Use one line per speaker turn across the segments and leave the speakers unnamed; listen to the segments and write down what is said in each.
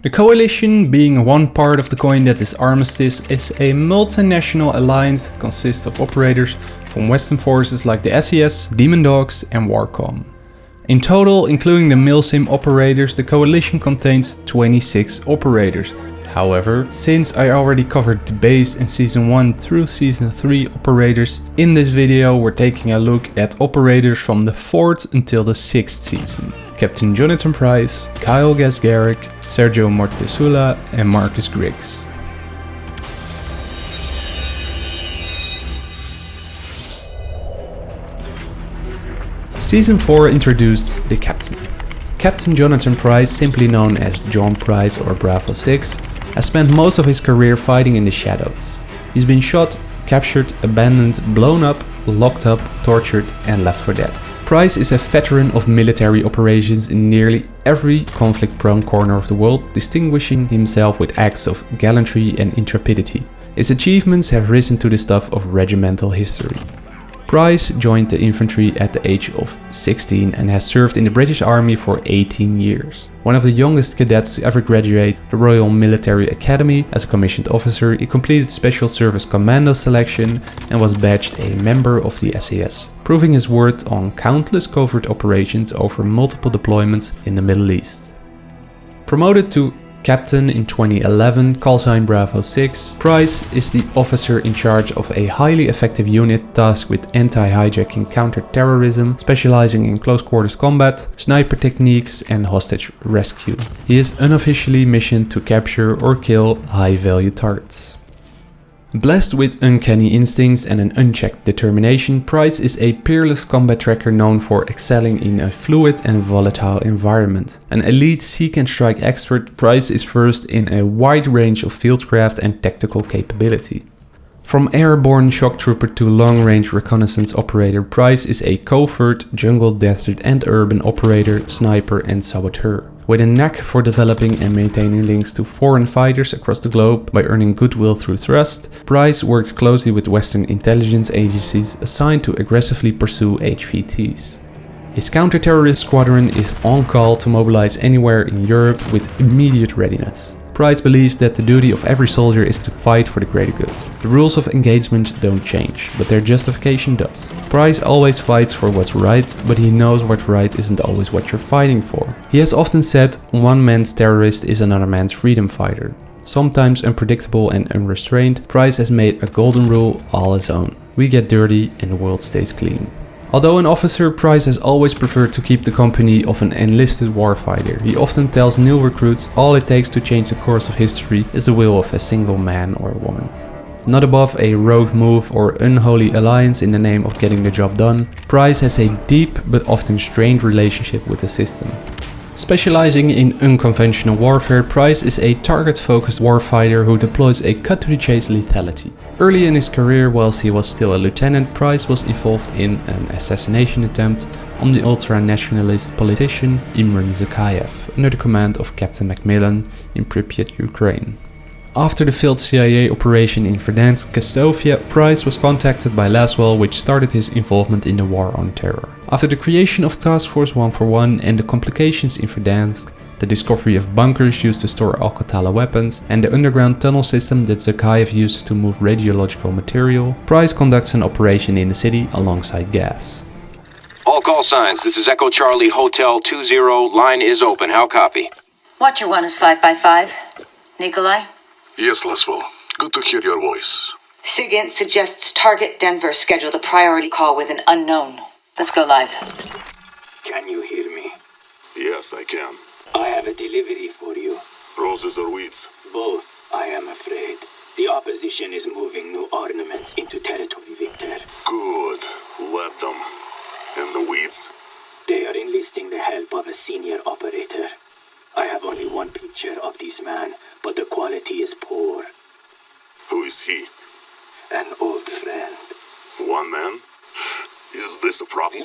The Coalition, being one part of the coin that is Armistice, is a multinational alliance that consists of operators from Western forces like the SAS, Demon Dogs and Warcom. In total, including the Milsim operators, the Coalition contains 26 operators. However, since I already covered the base in Season 1 through Season 3 operators, in this video we're taking a look at operators from the 4th until the 6th season. Captain Jonathan Price, Kyle Gaz Garrick, Sergio Mortesula and Marcus Griggs. Season 4 introduced the Captain. Captain Jonathan Price, simply known as John Price or Bravo 6, has spent most of his career fighting in the shadows. He's been shot, captured, abandoned, blown up, locked up, tortured and left for dead. Price is a veteran of military operations in nearly every conflict-prone corner of the world, distinguishing himself with acts of gallantry and intrepidity. His achievements have risen to the stuff of regimental history. Price joined the infantry at the age of 16 and has served in the British Army for 18 years. One of the youngest cadets to ever graduate the Royal Military Academy as a commissioned officer, he completed Special Service Commando selection and was badged a member of the SAS, proving his worth on countless covert operations over multiple deployments in the Middle East. Promoted to captain in 2011, callsign Bravo 6, Price is the officer in charge of a highly effective unit tasked with anti-hijacking counter-terrorism, specializing in close quarters combat, sniper techniques and hostage rescue. He is unofficially missioned to capture or kill high-value targets. Blessed with uncanny instincts and an unchecked determination, Price is a peerless combat tracker known for excelling in a fluid and volatile environment. An elite seek and strike expert, Price is versed in a wide range of fieldcraft and tactical capability. From airborne shock trooper to long-range reconnaissance operator, Price is a covert, jungle, desert and urban operator, sniper and saboteur. With a knack for developing and maintaining links to foreign fighters across the globe by earning goodwill through trust, Price works closely with Western intelligence agencies assigned to aggressively pursue HVTs. His counter-terrorist squadron is on call to mobilize anywhere in Europe with immediate readiness. Price believes that the duty of every soldier is to fight for the greater good. The rules of engagement don't change, but their justification does. Price always fights for what's right, but he knows what's right isn't always what you're fighting for. He has often said, one man's terrorist is another man's freedom fighter. Sometimes unpredictable and unrestrained, Price has made a golden rule all his own. We get dirty and the world stays clean. Although an officer, Price has always preferred to keep the company of an enlisted warfighter. He often tells new recruits all it takes to change the course of history is the will of a single man or woman. Not above a rogue move or unholy alliance in the name of getting the job done, Price has a deep but often strained relationship with the system. Specializing in unconventional warfare, Price is a target-focused warfighter who deploys a cut-to-the-chase lethality. Early in his career, whilst he was still a lieutenant, Price was involved in an assassination attempt on the ultra-nationalist politician Imran Zakhaev under the command of Captain Macmillan in Pripyat, Ukraine. After the failed CIA operation in Verdansk, Kastovia, Price was contacted by Laswell which started his involvement in the war on terror. After the creation of Task Force 141 and the complications in Verdansk, the discovery of bunkers used to store Al-Qatala weapons, and the underground tunnel system that Zakhaev used to move radiological material, Price conducts an operation in the city alongside Gaz.
All call signs, this is Echo Charlie Hotel 20, line is open, how copy?
What you want is 5 by 5 Nikolai?
Yes, Laswell. Good to hear your voice.
SIGINT suggests target Denver scheduled a priority call with an unknown. Let's go live.
Can you hear me?
Yes, I can.
I have a delivery for you.
Roses or weeds?
Both, I am afraid. The opposition is moving new ornaments into territory, Victor.
Good. Let them. And the weeds?
They are enlisting the help of a senior operator. I have only one picture of this man, but the quality is poor.
Who is he?
An old friend.
One man? Is this a problem?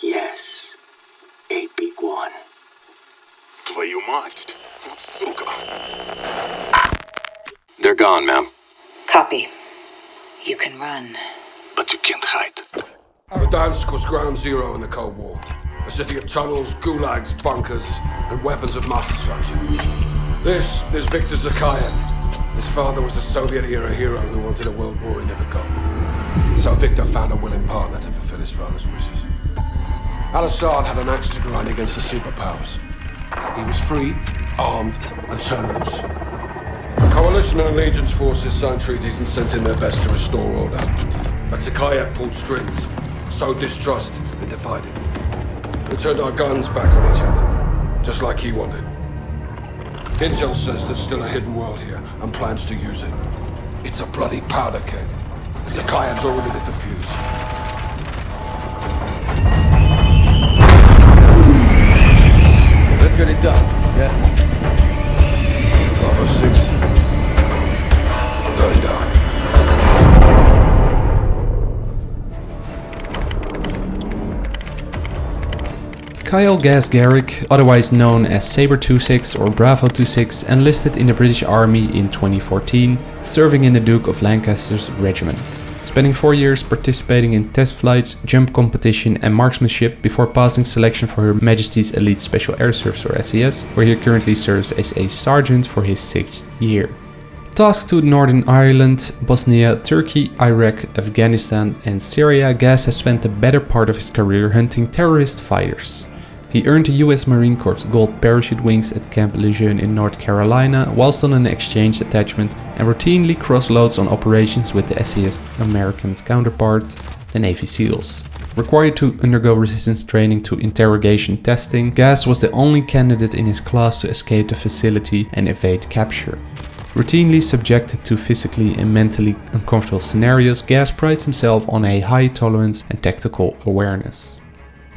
Yes. A big one.
Твою мать! Вот сука!
They're gone, ma'am.
Copy. You can run.
But you can't hide.
Verdansk was ground zero in the Cold War. A city of tunnels, gulags, bunkers, and weapons of mass destruction. This is Viktor Zakhaev. His father was a Soviet-era hero who wanted a world war he never got. So Victor found a willing partner to fulfill his father's wishes. Al-Assad had an axe to grind against the superpowers. He was free, armed, and turned loose. The Coalition and Allegiance forces signed treaties and sent in their best to restore order. But Zakhaev pulled strings, sowed distrust, and divided. We turned our guns back on each other, just like he wanted. Intel says there's still a hidden world here, and plans to use it. It's a bloody powder keg. And Zakhaev's already lit the fuse.
Let's get it done. Yeah.
Bravo 6. Going down.
Kyle Gaz Garrick, otherwise known as Sabre-26 or Bravo-26, enlisted in the British Army in 2014, serving in the Duke of Lancaster's regiment. Spending four years participating in test flights, jump competition and marksmanship before passing selection for Her Majesty's Elite Special Air Service or SAS, where he currently serves as a sergeant for his sixth year. Tasked to Northern Ireland, Bosnia, Turkey, Iraq, Afghanistan and Syria, Gaz has spent the better part of his career hunting terrorist fighters. He earned the US Marine Corps Gold Parachute Wings at Camp Lejeune in North Carolina whilst on an exchange attachment and routinely cross-loads on operations with the SAS American counterparts, the Navy SEALs. Required to undergo resistance training to interrogation testing, Gaz was the only candidate in his class to escape the facility and evade capture. Routinely subjected to physically and mentally uncomfortable scenarios, Gaz prides himself on a high tolerance and tactical awareness.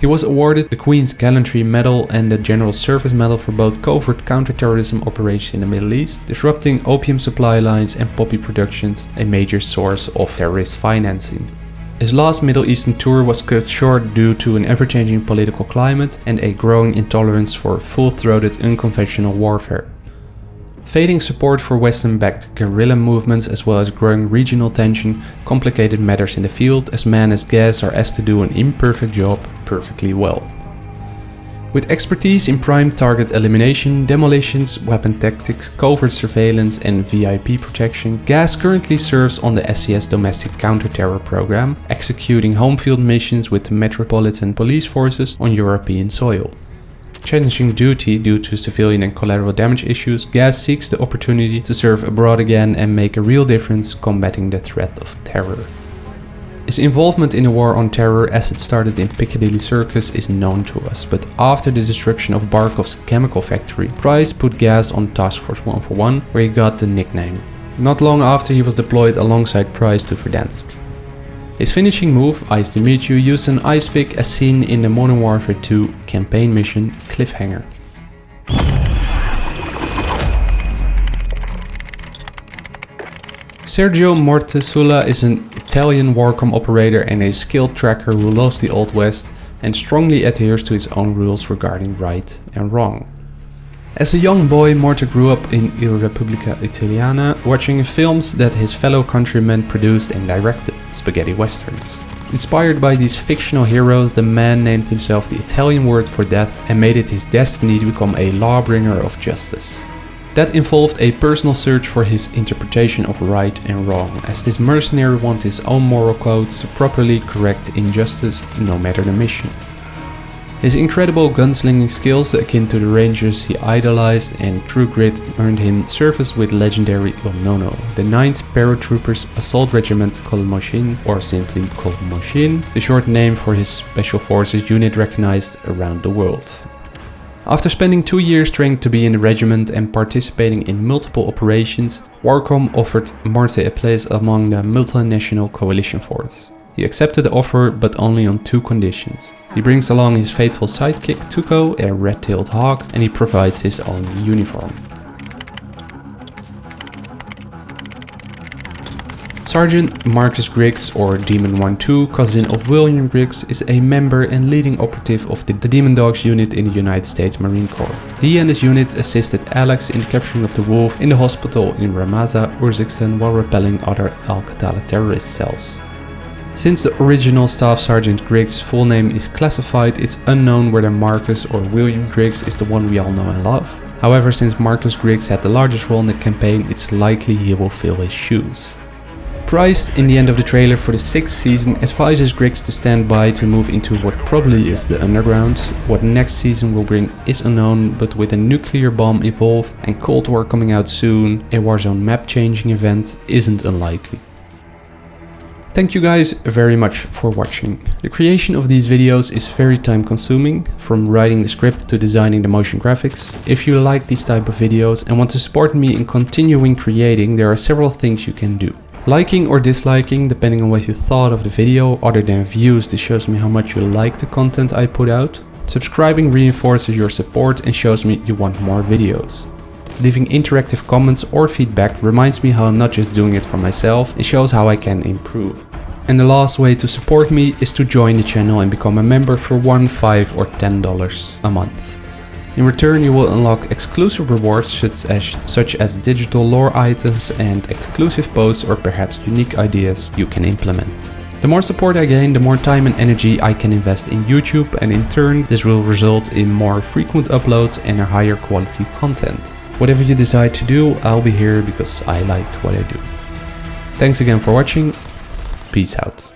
He was awarded the Queen's Gallantry Medal and the General Service Medal for both covert counterterrorism operations in the Middle East, disrupting opium supply lines and poppy productions, a major source of terrorist financing. His last Middle Eastern tour was cut short due to an ever-changing political climate and a growing intolerance for full-throated unconventional warfare. Fading support for Western-backed guerrilla movements as well as growing regional tension complicated matters in the field as men as Gaz are asked to do an imperfect job perfectly well. With expertise in prime target elimination, demolitions, weapon tactics, covert surveillance and VIP protection, Gaz currently serves on the SAS domestic counter-terror program, executing home field missions with the Metropolitan Police Forces on European soil. Challenging duty due to civilian and collateral damage issues, Gaz seeks the opportunity to serve abroad again and make a real difference combating the threat of terror. His involvement in the war on terror as it started in Piccadilly Circus is known to us, but after the destruction of Barkov's chemical factory, Price put Gaz on Task Force 141, where he got the nickname. Not long after he was deployed alongside Price to Verdansk. His finishing move, Ice to Meet You, used an ice pick as seen in the Modern Warfare 2 campaign mission Cliffhanger. Sergio Mortesula is an Italian Warcom operator and a skilled tracker who loves the Old West and strongly adheres to his own rules regarding right and wrong. As a young boy, Morte grew up in Il Repubblica Italiana, watching films that his fellow countrymen produced and directed, spaghetti westerns. Inspired by these fictional heroes, the man named himself the Italian word for death and made it his destiny to become a lawbringer of justice. That involved a personal search for his interpretation of right and wrong, as this mercenary wanted his own moral codes to properly correct injustice, no matter the mission. His incredible gunslinging skills akin to the rangers he idolized and true grit earned him service with legendary Il Nono, the 9th Paratroopers Assault Regiment Col Moschin, or simply Col Moschin, the short name for his special forces unit recognized around the world. After spending two years training to be in the regiment and participating in multiple operations, Warcom offered Morte a place among the multinational coalition force. He accepted the offer but only on two conditions. He brings along his faithful sidekick Tuco, a red-tailed hawk, and he provides his own uniform. Sergeant Marcus Griggs, or Demon 1-2, cousin of William Griggs, is a member and leading operative of the Demon Dogs unit in the United States Marine Corps. He and his unit assisted Alex in the capturing of the wolf in the hospital in Ramaza, Urzikstan while repelling other Al-Qatala terrorist cells. Since the original Staff Sergeant Griggs' full name is classified, it's unknown whether Marcus or William Griggs is the one we all know and love. However, since Marcus Griggs had the largest role in the campaign, it's likely he will fill his shoes. Price, in the end of the trailer for the sixth season, advises Griggs to stand by to move into what probably is the underground. What next season will bring is unknown, but with a nuclear bomb involved and Cold War coming out soon, a Warzone map changing event isn't unlikely. Thank you guys very much for watching. The creation of these videos is very time consuming, from writing the script to designing the motion graphics. If you like these type of videos and want to support me in continuing creating, there are several things you can do. Liking or disliking, depending on what you thought of the video, other than views, this shows me how much you like the content I put out. Subscribing reinforces your support and shows me you want more videos. Leaving interactive comments or feedback reminds me how I'm not just doing it for myself, it shows how I can improve. And the last way to support me is to join the channel and become a member for 1, 5 or 10 dollars a month. In return you will unlock exclusive rewards such as, such as digital lore items and exclusive posts or perhaps unique ideas you can implement. The more support I gain, the more time and energy I can invest in YouTube and in turn this will result in more frequent uploads and a higher quality content. Whatever you decide to do, I'll be here because I like what I do. Thanks again for watching, peace out.